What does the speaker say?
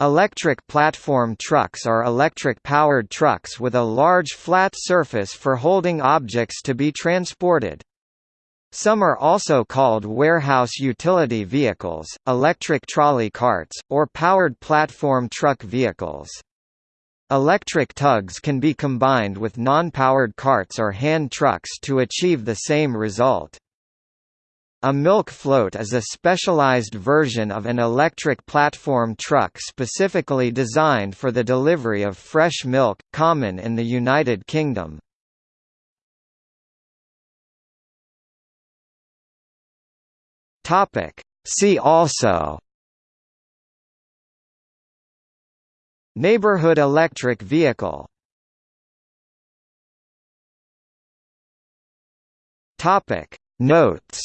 Electric platform trucks are electric-powered trucks with a large flat surface for holding objects to be transported. Some are also called warehouse utility vehicles, electric trolley carts, or powered platform truck vehicles. Electric tugs can be combined with non-powered carts or hand trucks to achieve the same result. A milk float is a specialized version of an electric platform truck specifically designed for the delivery of fresh milk, common in the United Kingdom. See also. Neighborhood electric vehicle. Notes